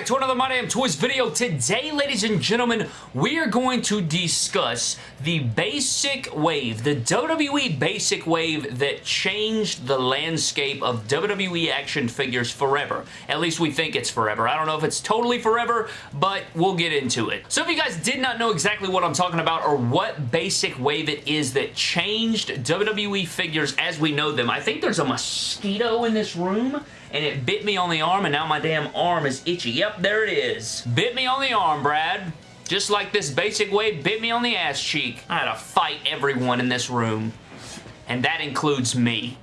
back to another My Damn Toys video. Today, ladies and gentlemen, we are going to discuss the basic wave, the WWE basic wave that changed the landscape of WWE action figures forever. At least we think it's forever. I don't know if it's totally forever, but we'll get into it. So if you guys did not know exactly what I'm talking about or what basic wave it is that changed WWE figures as we know them, I think there's a mosquito in this room and it bit me on the arm and now my damn arm is itchy. Yep, there it is. Bit me on the arm, Brad. Just like this basic way bit me on the ass cheek. I had to fight everyone in this room. And that includes me.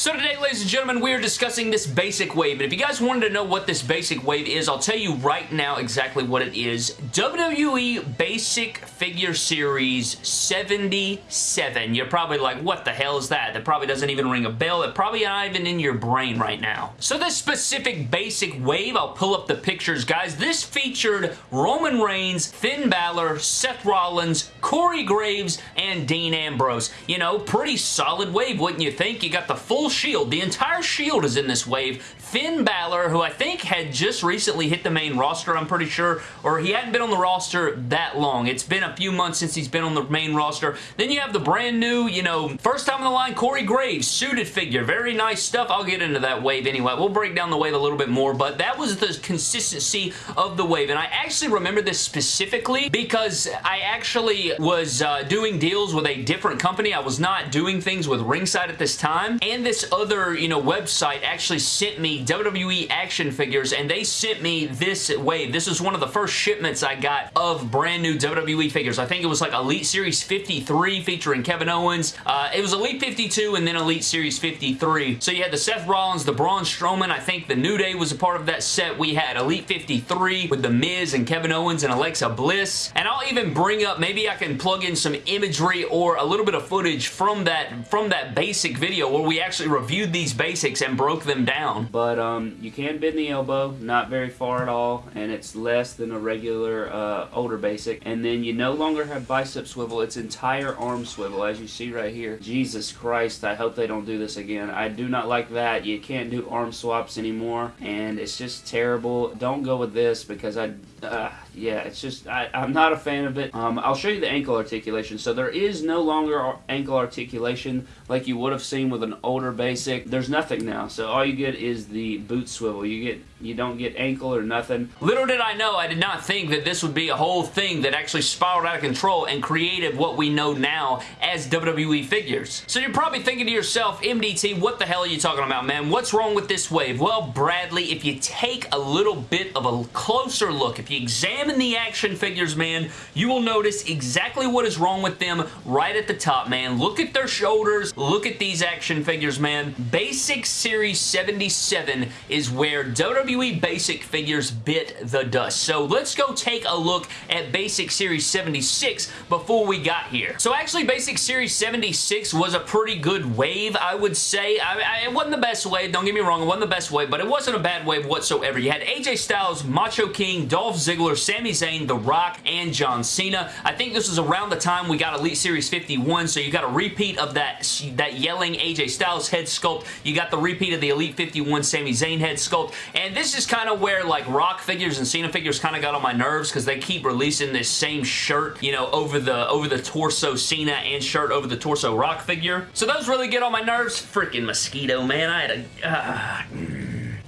So today, ladies and gentlemen, we are discussing this basic wave, and if you guys wanted to know what this basic wave is, I'll tell you right now exactly what it is. WWE Basic Figure Series 77. You're probably like, what the hell is that? That probably doesn't even ring a bell. It probably not even in your brain right now. So this specific basic wave, I'll pull up the pictures, guys. This featured Roman Reigns, Finn Balor, Seth Rollins, Corey Graves, and Dean Ambrose. You know, pretty solid wave, wouldn't you think? You got the full Shield. The entire Shield is in this wave. Finn Balor, who I think had just recently hit the main roster, I'm pretty sure, or he hadn't been on the roster that long. It's been a few months since he's been on the main roster. Then you have the brand new, you know, first time on the line, Corey Graves, suited figure. Very nice stuff. I'll get into that wave anyway. We'll break down the wave a little bit more, but that was the consistency of the wave, and I actually remember this specifically because I actually was uh, doing deals with a different company. I was not doing things with Ringside at this time, and this other, you know, website actually sent me WWE action figures and they sent me this wave. This is one of the first shipments I got of brand new WWE figures. I think it was like Elite Series 53 featuring Kevin Owens. Uh, it was Elite 52 and then Elite Series 53. So you had the Seth Rollins, the Braun Strowman. I think the New Day was a part of that set. We had Elite 53 with The Miz and Kevin Owens and Alexa Bliss. And I'll even bring up, maybe I can plug in some imagery or a little bit of footage from that, from that basic video where we actually reviewed these basics and broke them down. But um, you can bend the elbow, not very far at all, and it's less than a regular uh, older basic. And then you no longer have bicep swivel, it's entire arm swivel, as you see right here. Jesus Christ, I hope they don't do this again. I do not like that. You can't do arm swaps anymore, and it's just terrible. Don't go with this because I uh, yeah, it's just, I, am not a fan of it. Um, I'll show you the ankle articulation. So there is no longer ankle articulation like you would have seen with an older basic. There's nothing now. So all you get is the boot swivel. You get you don't get ankle or nothing. Little did I know, I did not think that this would be a whole thing that actually spiraled out of control and created what we know now as WWE figures. So you're probably thinking to yourself, MDT, what the hell are you talking about, man? What's wrong with this wave? Well, Bradley, if you take a little bit of a closer look, if you examine the action figures, man, you will notice exactly what is wrong with them right at the top, man. Look at their shoulders. Look at these action figures, man. Basic Series 77 is where WWE WWE Basic figures bit the dust. So let's go take a look at Basic Series 76 before we got here. So actually Basic Series 76 was a pretty good wave, I would say. I, I, it wasn't the best wave, don't get me wrong, it wasn't the best wave, but it wasn't a bad wave whatsoever. You had AJ Styles, Macho King, Dolph Ziggler, Sami Zayn, The Rock, and John Cena. I think this was around the time we got Elite Series 51, so you got a repeat of that, that yelling AJ Styles head sculpt. You got the repeat of the Elite 51 Sami Zayn head sculpt, and this is kind of where like Rock figures and Cena figures kind of got on my nerves because they keep releasing this same shirt, you know, over the over the torso Cena and shirt over the torso Rock figure. So those really get on my nerves. Freaking mosquito, man. I had a... Uh,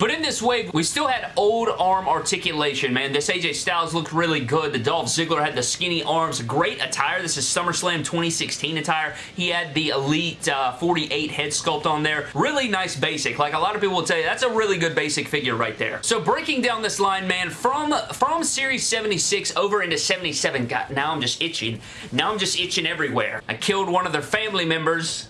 but in this wave, we still had old arm articulation, man. This AJ Styles looked really good. The Dolph Ziggler had the skinny arms. Great attire. This is SummerSlam 2016 attire. He had the Elite uh, 48 head sculpt on there. Really nice basic. Like a lot of people will tell you, that's a really good basic figure right there. So breaking down this line, man, from, from Series 76 over into 77, God, now I'm just itching. Now I'm just itching everywhere. I killed one of their family members,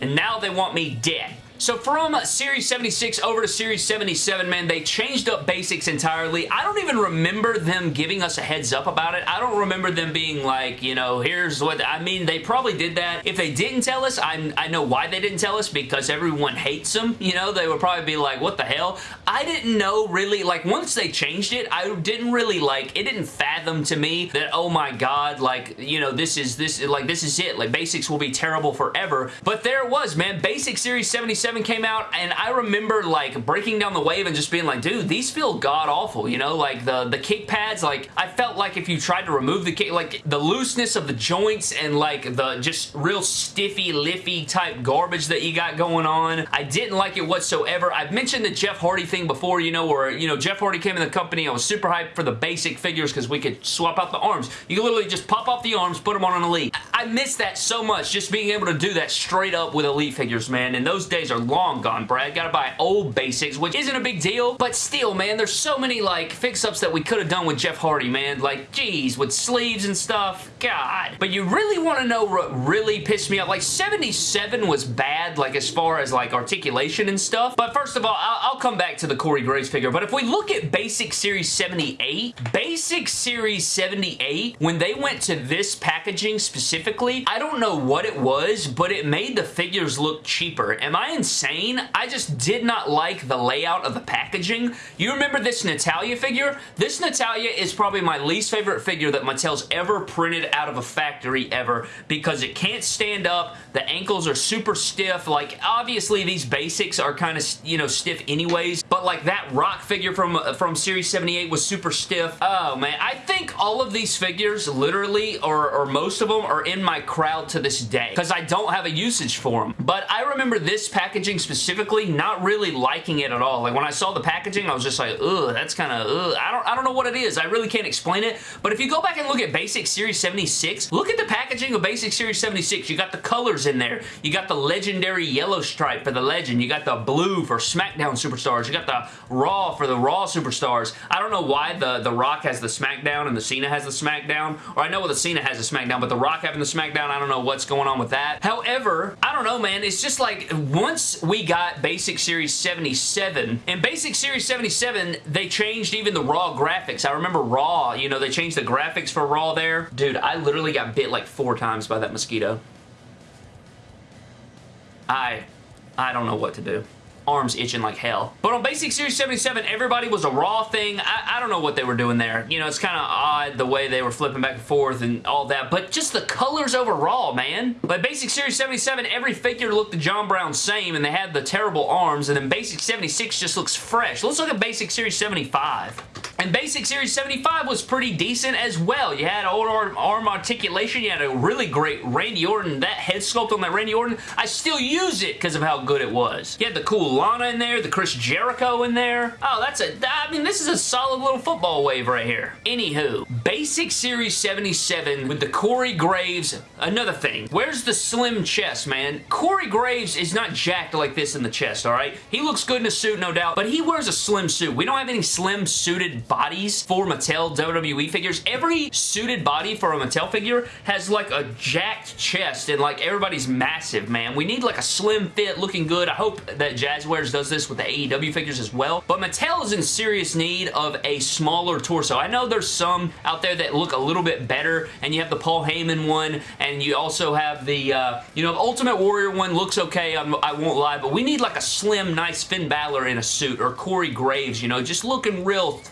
and now they want me dead. So from Series 76 over to Series 77, man, they changed up basics entirely. I don't even remember them giving us a heads up about it. I don't remember them being like, you know, here's what, I mean, they probably did that. If they didn't tell us, I'm, I know why they didn't tell us, because everyone hates them, you know, they would probably be like, what the hell? I didn't know really, like, once they changed it, I didn't really, like, it didn't fathom to me that, oh my god, like, you know, this is, this, like, this is it. Like, basics will be terrible forever. But there it was, man. Basic Series 77 77 came out, and I remember, like, breaking down the wave and just being like, dude, these feel god-awful, you know? Like, the, the kick pads, like, I felt like if you tried to remove the kick, like, the looseness of the joints and, like, the just real stiffy, liffy type garbage that you got going on, I didn't like it whatsoever. I've mentioned the Jeff Hardy thing before, you know, where, you know, Jeff Hardy came in the company, I was super hyped for the basic figures because we could swap out the arms. You could literally just pop off the arms, put them on an Elite. I miss that so much, just being able to do that straight up with Elite figures, man, and those days are long gone, Brad. Gotta buy old basics, which isn't a big deal, but still, man, there's so many, like, fix-ups that we could have done with Jeff Hardy, man. Like, geez, with sleeves and stuff. God. But you really want to know what really pissed me off? Like, 77 was bad, like, as far as, like, articulation and stuff. But first of all, I'll, I'll come back to the Corey Graves figure, but if we look at Basic Series 78, Basic Series 78, when they went to this packaging specifically, I don't know what it was, but it made the figures look cheaper. Am I insane? I just did not like the layout of the packaging. You remember this Natalya figure? This Natalya is probably my least favorite figure that Mattel's ever printed out of a factory ever because it can't stand up. The ankles are super stiff. Like, obviously, these basics are kind of, you know, stiff anyways, but like that rock figure from, uh, from Series 78 was super stiff. Oh, man. I think all of these figures, literally, or, or most of them, are in my crowd to this day because I don't have a usage for them. But I remember this packaging specifically not really liking it at all. Like, when I saw the packaging, I was just like, ugh, that's kind of, ugh. I don't, I don't know what it is. I really can't explain it. But if you go back and look at Basic Series 76, look at the packaging of Basic Series 76. You got the colors in there. You got the legendary yellow stripe for the legend. You got the blue for SmackDown Superstars. You got the Raw for the Raw Superstars. I don't know why the, the Rock has the SmackDown and the Cena has the SmackDown. Or I know the Cena has the SmackDown, but the Rock having the SmackDown, I don't know what's going on with that. However, I don't know, man. It's just like once we got Basic Series 77, in Basic Series 77, they changed even the Raw graphics. I remember Raw, you know, they changed the graphics for Raw there. Dude, I literally got bit like four times by that mosquito. I, I don't know what to do arms itching like hell. But on Basic Series 77, everybody was a Raw thing. I, I don't know what they were doing there. You know, it's kind of odd the way they were flipping back and forth and all that, but just the colors overall, man. Like Basic Series 77, every figure looked the John Brown same, and they had the terrible arms, and then Basic 76 just looks fresh. Let's look at Basic Series 75. And Basic Series 75 was pretty decent as well. You had old arm, arm articulation. You had a really great Randy Orton. That head sculpt on that Randy Orton, I still use it because of how good it was. You had the cool Lana in there, the Chris Jericho in there. Oh, that's a, I mean, this is a solid little football wave right here. Anywho, Basic Series 77 with the Corey Graves, another thing. Where's the slim chest, man? Corey Graves is not jacked like this in the chest, all right? He looks good in a suit, no doubt, but he wears a slim suit. We don't have any slim suited bodies for Mattel WWE figures. Every suited body for a Mattel figure has like a jacked chest and like everybody's massive, man. We need like a slim fit looking good. I hope that Jazwares does this with the AEW figures as well. But Mattel is in serious need of a smaller torso. I know there's some out there that look a little bit better and you have the Paul Heyman one and you also have the, uh, you know, Ultimate Warrior one looks okay, I'm, I will not lie, but we need like a slim, nice Finn Balor in a suit or Corey Graves, you know, just looking real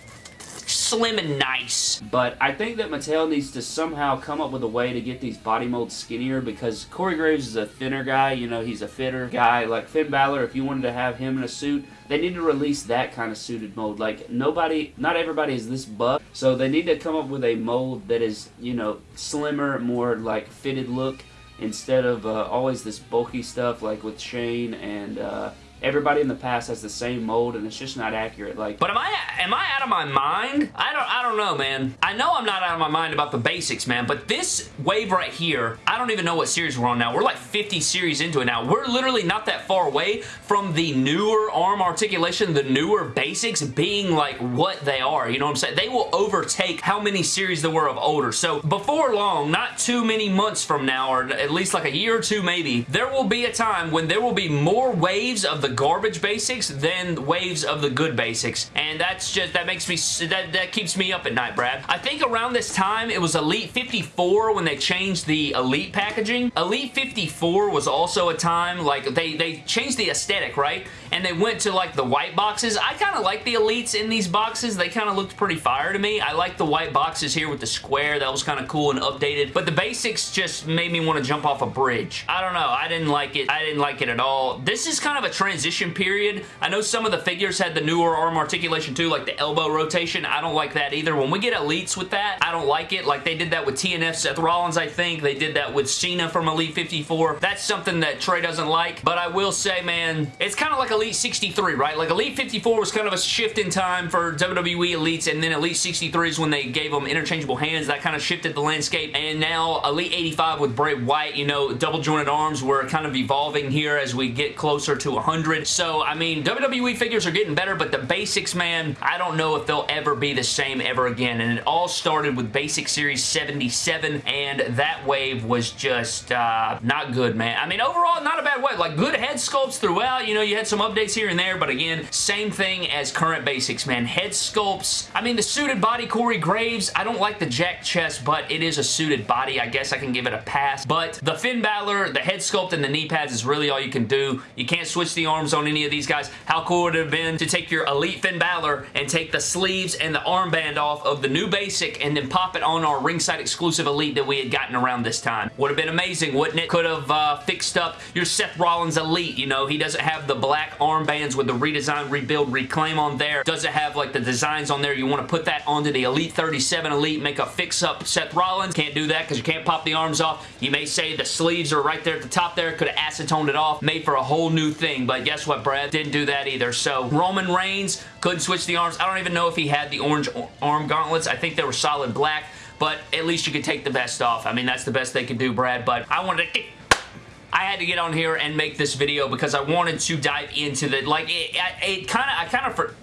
slim and nice. But I think that Mattel needs to somehow come up with a way to get these body molds skinnier because Corey Graves is a thinner guy, you know, he's a fitter guy. Like Finn Balor, if you wanted to have him in a suit, they need to release that kind of suited mold. Like nobody, not everybody is this buff, so they need to come up with a mold that is, you know, slimmer, more like fitted look instead of uh, always this bulky stuff like with Shane and uh, everybody in the past has the same mold and it's just not accurate. Like, But am I am I out of my mind? I don't I don't know, man. I know I'm not out of my mind about the basics, man, but this wave right here, I don't even know what series we're on now. We're like 50 series into it now. We're literally not that far away from the newer arm articulation, the newer basics being like what they are. You know what I'm saying? They will overtake how many series there were of older. So before long, not too many months from now, or at least like a year or two maybe, there will be a time when there will be more waves of the garbage basics than waves of the good basics. And that's just, that makes me, that, that keeps me up at night, Brad. I think around this time, it was Elite 54 when they changed the Elite packaging. Elite 54 was also a time, like, they, they changed the aesthetic, right? and they went to like the white boxes. I kind of like the Elites in these boxes. They kind of looked pretty fire to me. I like the white boxes here with the square. That was kind of cool and updated, but the basics just made me want to jump off a bridge. I don't know. I didn't like it. I didn't like it at all. This is kind of a transition period. I know some of the figures had the newer arm articulation too, like the elbow rotation. I don't like that either. When we get Elites with that, I don't like it. Like they did that with TNF Seth Rollins, I think. They did that with Cena from Elite 54. That's something that Trey doesn't like, but I will say, man, it's kind of like Elite 63, right? Like Elite 54 was kind of a shift in time for WWE Elites, and then Elite 63 is when they gave them interchangeable hands. That kind of shifted the landscape, and now Elite 85 with Bray Wyatt, you know, double jointed arms, we're kind of evolving here as we get closer to 100. So, I mean, WWE figures are getting better, but the basics, man, I don't know if they'll ever be the same ever again, and it all started with Basic Series 77, and that wave was just uh, not good, man. I mean, overall, not a bad wave. Like, good head sculpts throughout. You know, you had some updates here and there, but again, same thing as current basics, man. Head sculpts. I mean, the suited body, Corey Graves, I don't like the jack chest, but it is a suited body. I guess I can give it a pass. But the Finn Balor, the head sculpt, and the knee pads is really all you can do. You can't switch the arms on any of these guys. How cool would it have been to take your Elite Finn Balor and take the sleeves and the armband off of the new basic and then pop it on our ringside exclusive Elite that we had gotten around this time? Would have been amazing, wouldn't it? Could have uh, fixed up your Seth Rollins Elite. You know, he doesn't have the black armbands with the redesign, rebuild, reclaim on there. Doesn't have like the designs on there. You want to put that onto the Elite 37 Elite, make a fix-up Seth Rollins. Can't do that because you can't pop the arms off. You may say the sleeves are right there at the top there. Could have acetoned it off, made for a whole new thing. But guess what, Brad? Didn't do that either. So Roman Reigns couldn't switch the arms. I don't even know if he had the orange arm gauntlets. I think they were solid black but at least you could take the vest off. I mean, that's the best they could do, Brad, but I wanted to I had to get on here and make this video because I wanted to dive into the, like, it, it kind of, I kind of,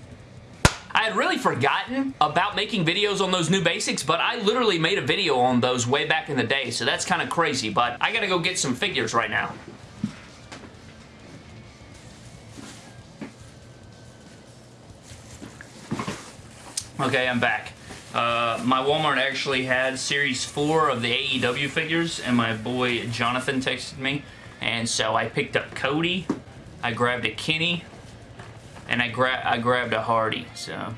I had really forgotten about making videos on those new basics, but I literally made a video on those way back in the day, so that's kind of crazy, but I gotta go get some figures right now. Okay, I'm back. Uh, my Walmart actually had Series 4 of the AEW figures, and my boy Jonathan texted me, and so I picked up Cody, I grabbed a Kenny, and I, gra I grabbed a Hardy, so...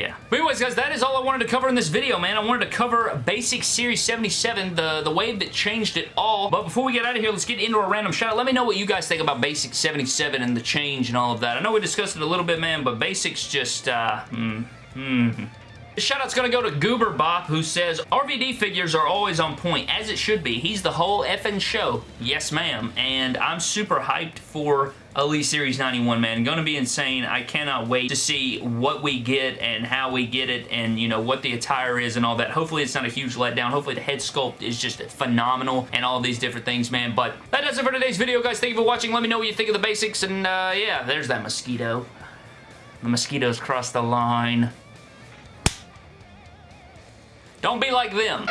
Yeah. But anyways, guys, that is all I wanted to cover in this video, man. I wanted to cover Basic Series 77, the, the wave that changed it all. But before we get out of here, let's get into a random shout. Let me know what you guys think about Basic 77 and the change and all of that. I know we discussed it a little bit, man, but Basics just, uh, hmm. This shoutout's gonna go to Goober Bop, who says, RVD figures are always on point, as it should be. He's the whole effing show. Yes, ma'am. And I'm super hyped for Elite Series 91, man. Gonna be insane. I cannot wait to see what we get and how we get it and, you know, what the attire is and all that. Hopefully it's not a huge letdown. Hopefully the head sculpt is just phenomenal and all these different things, man. But that does it for today's video, guys. Thank you for watching. Let me know what you think of the basics. And, uh, yeah, there's that mosquito. The mosquitoes crossed the line. Don't be like them.